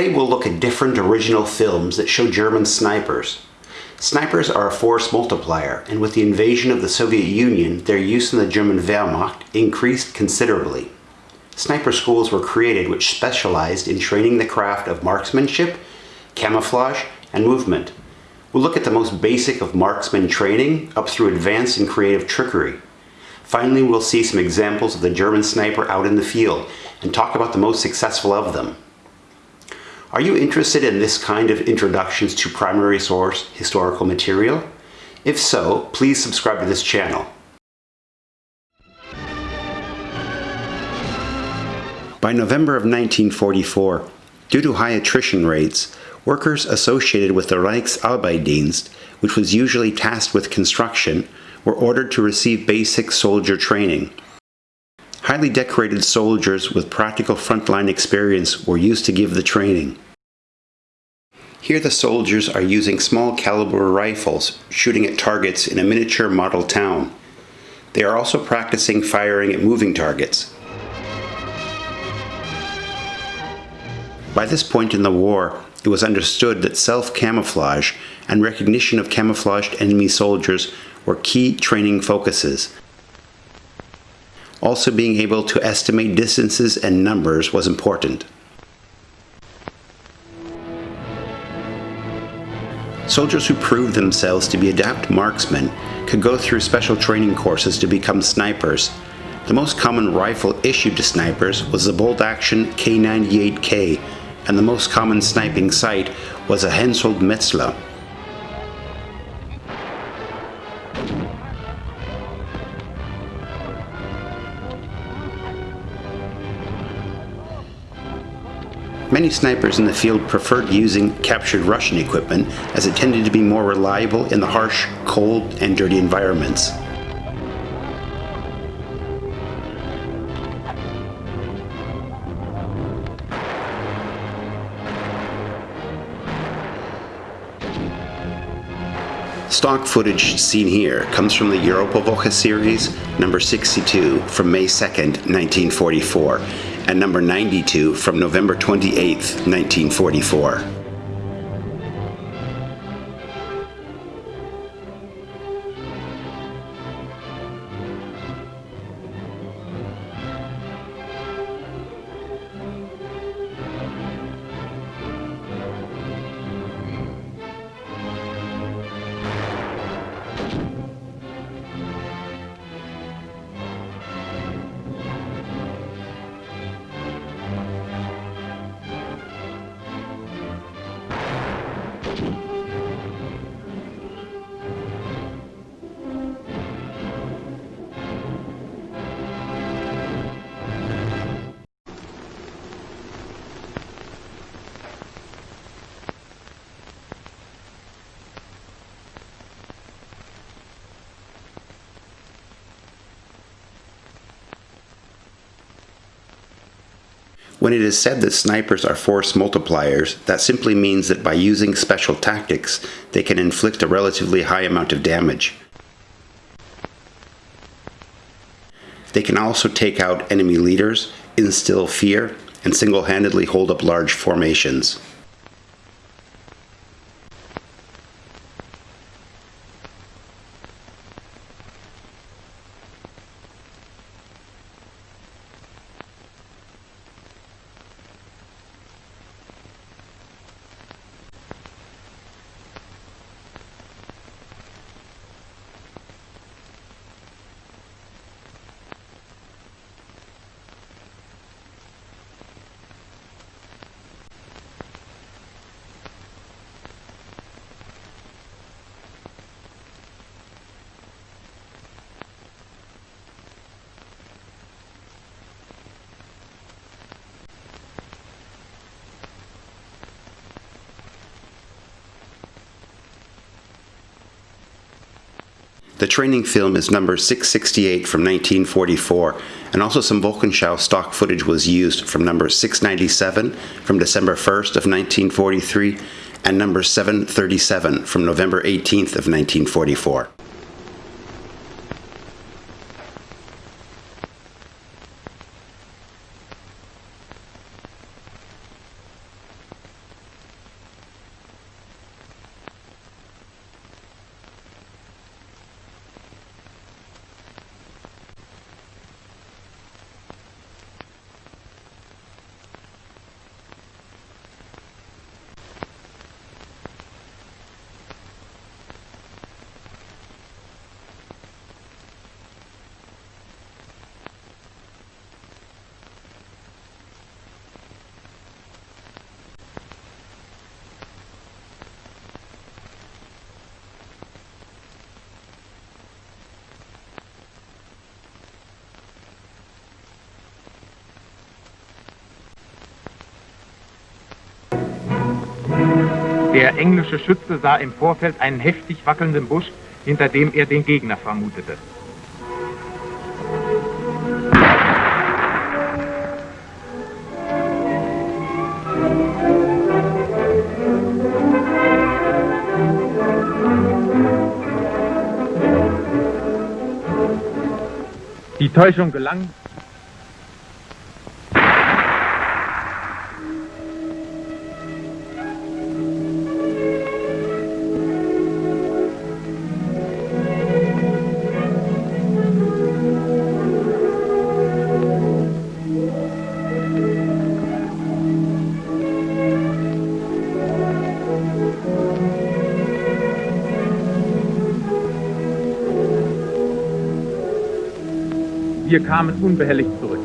Today we'll look at different original films that show German snipers. Snipers are a force multiplier, and with the invasion of the Soviet Union, their use in the German Wehrmacht increased considerably. Sniper schools were created which specialized in training the craft of marksmanship, camouflage, and movement. We'll look at the most basic of marksman training up through advanced and creative trickery. Finally, we'll see some examples of the German sniper out in the field and talk about the most successful of them. Are you interested in this kind of introductions to primary source historical material? If so, please subscribe to this channel. By November of 1944, due to high attrition rates, workers associated with the Reichsarbeitsdienst, which was usually tasked with construction, were ordered to receive basic soldier training. Highly decorated soldiers with practical frontline experience were used to give the training. Here the soldiers are using small caliber rifles, shooting at targets in a miniature model town. They are also practicing firing at moving targets. By this point in the war, it was understood that self-camouflage and recognition of camouflaged enemy soldiers were key training focuses. Also being able to estimate distances and numbers was important. Soldiers who proved themselves to be adept marksmen could go through special training courses to become snipers. The most common rifle issued to snipers was the bolt action K98K, and the most common sniping sight was a Hensoldt Wetzlar. Many snipers in the field preferred using captured Russian equipment as it tended to be more reliable in the harsh, cold, and dirty environments. Stock footage seen here comes from the Europa Europawoche series, number 62, from May 2nd, 1944, and number 92 from November 28, 1944. When it is said that snipers are force multipliers, that simply means that by using special tactics, they can inflict a relatively high amount of damage. They can also take out enemy leaders, instill fear, and single-handedly hold up large formations. The training film is number 668 from 1944, and also some Wochenschau stock footage was used from number 697 from December 1st of 1943 and number 737 from November 18th of 1944. Der englische Schütze sah im Vorfeld einen heftig wackelnden Busch, hinter dem er den Gegner vermutete. Die Täuschung gelang. Wir kamen unbehelligt zurück.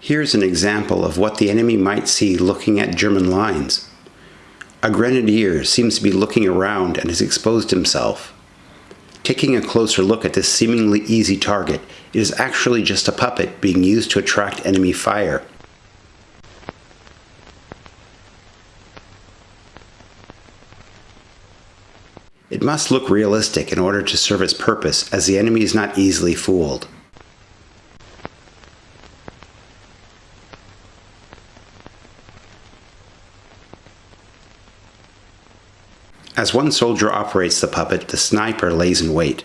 Here's an example of what the enemy might see looking at German lines. A grenadier seems to be looking around and has exposed himself. Taking a closer look at this seemingly easy target, it is actually just a puppet being used to attract enemy fire. It must look realistic in order to serve its purpose as the enemy is not easily fooled. As one soldier operates the puppet, the sniper lays in wait.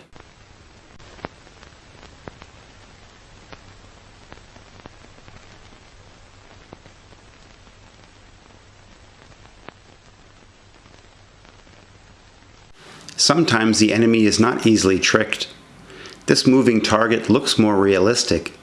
Sometimes the enemy is not easily tricked. This moving target looks more realistic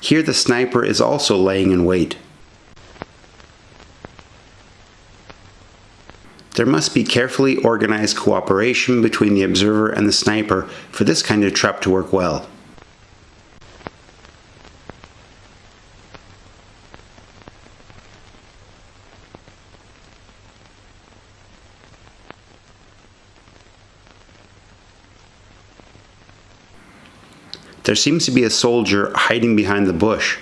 Here the sniper is also laying in wait. There must be carefully organized cooperation between the observer and the sniper for this kind of trap to work well. There seems to be a soldier hiding behind the bush.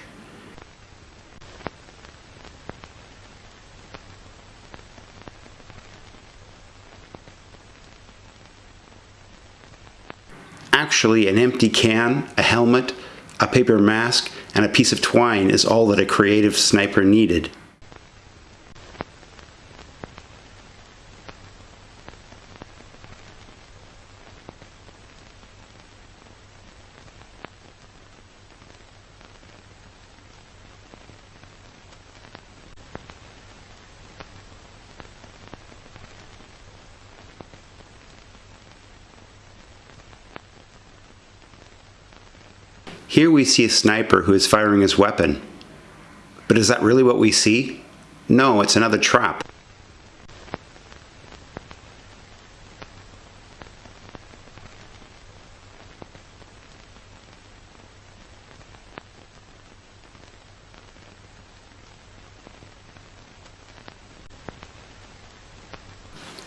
Actually, an empty can, a helmet, a paper mask, and a piece of twine is all that a creative sniper needed. Here we see a sniper who is firing his weapon. But is that really what we see? No, it's another trap.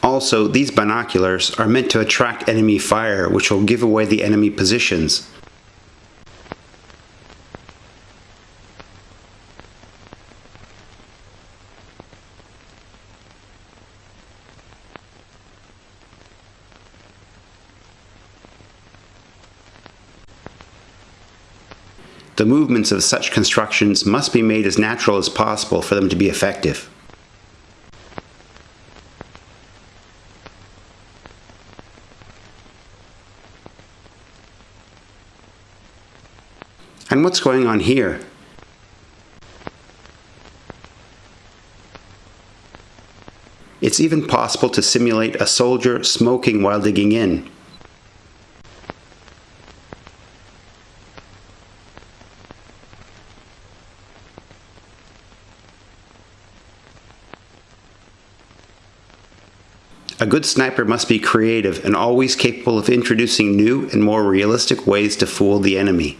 Also, these binoculars are meant to attract enemy fire, which will give away the enemy positions. the movements of such constructions must be made as natural as possible for them to be effective. And what's going on here? It's even possible to simulate a soldier smoking while digging in, A good sniper must be creative and always capable of introducing new and more realistic ways to fool the enemy.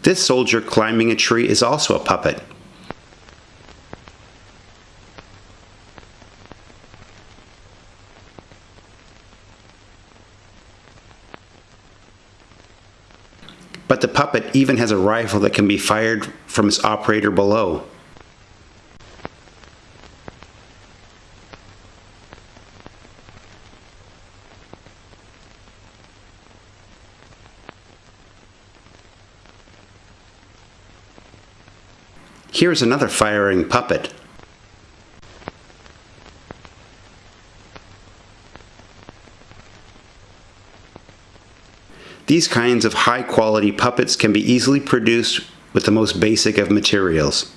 This soldier climbing a tree is also a puppet. But the puppet even has a rifle that can be fired from its operator below. Here's another firing puppet. These kinds of high quality puppets can be easily produced with the most basic of materials.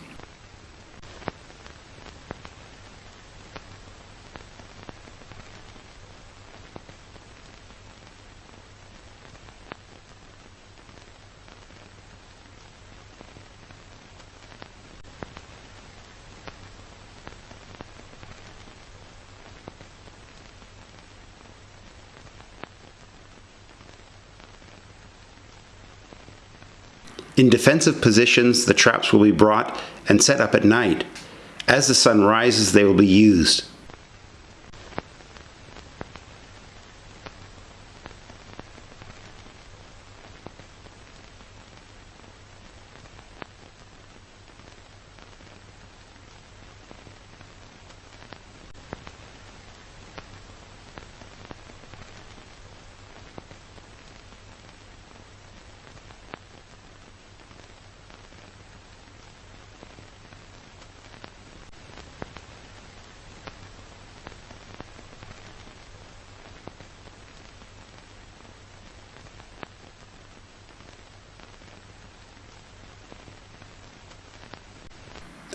In defensive positions, the traps will be brought and set up at night. As the sun rises, they will be used.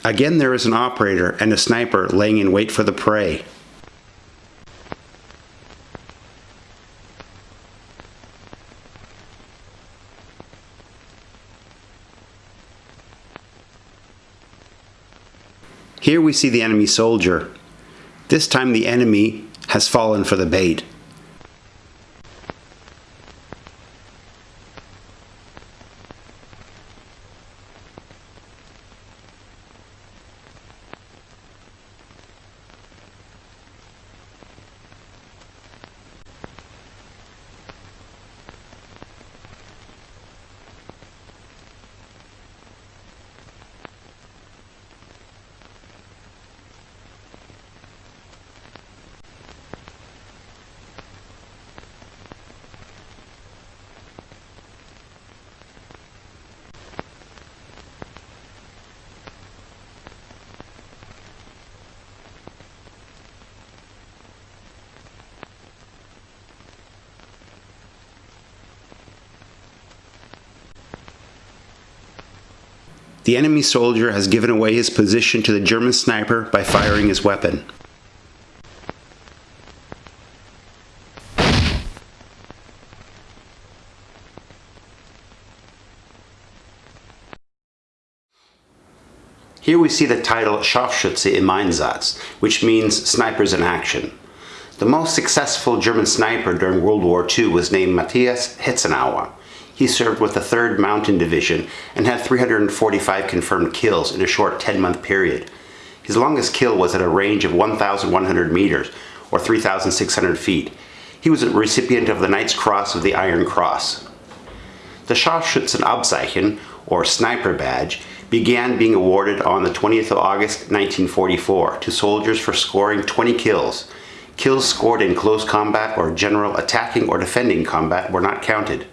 Again, there is an operator and a sniper laying in wait for the prey. Here we see the enemy soldier. This time the enemy has fallen for the bait. The enemy soldier has given away his position to the German sniper by firing his weapon. Here we see the title Scharfschütze im Einsatz, which means snipers in action. The most successful German sniper during World War II was named Matthias Hetzenauer. He served with the 3rd Mountain Division and had 345 confirmed kills in a short 10-month period. His longest kill was at a range of 1,100 meters, or 3,600 feet. He was a recipient of the Knight's Cross of the Iron Cross. The Scharfschützenabzeichen, or Sniper Badge, began being awarded on the 20th of August 1944 to soldiers for scoring 20 kills. Kills scored in close combat or general attacking or defending combat were not counted.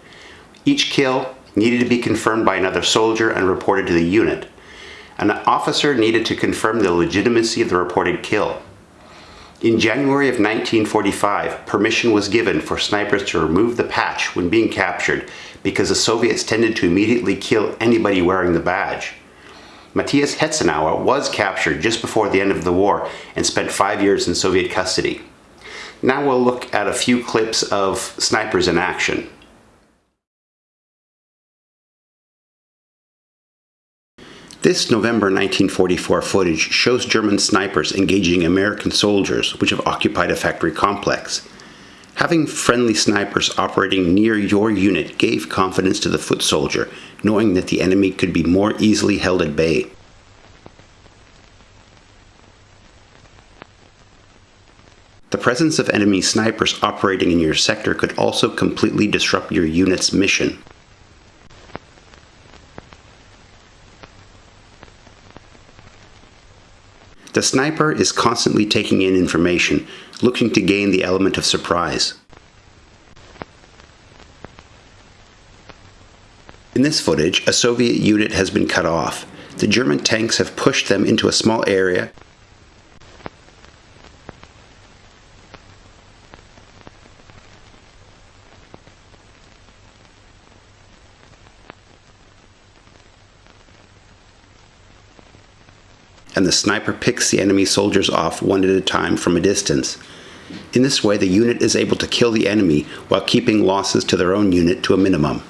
Each kill needed to be confirmed by another soldier and reported to the unit. An officer needed to confirm the legitimacy of the reported kill. In January of 1945, permission was given for snipers to remove the patch when being captured because the Soviets tended to immediately kill anybody wearing the badge. Matthias Hetzenauer was captured just before the end of the war and spent five years in Soviet custody. Now we'll look at a few clips of snipers in action. This November 1944 footage shows German snipers engaging American soldiers which have occupied a factory complex. Having friendly snipers operating near your unit gave confidence to the foot soldier, knowing that the enemy could be more easily held at bay. The presence of enemy snipers operating in your sector could also completely disrupt your unit's mission. The sniper is constantly taking in information, looking to gain the element of surprise. In this footage, a Soviet unit has been cut off. The German tanks have pushed them into a small area and the sniper picks the enemy soldiers off one at a time from a distance. In this way, the unit is able to kill the enemy while keeping losses to their own unit to a minimum.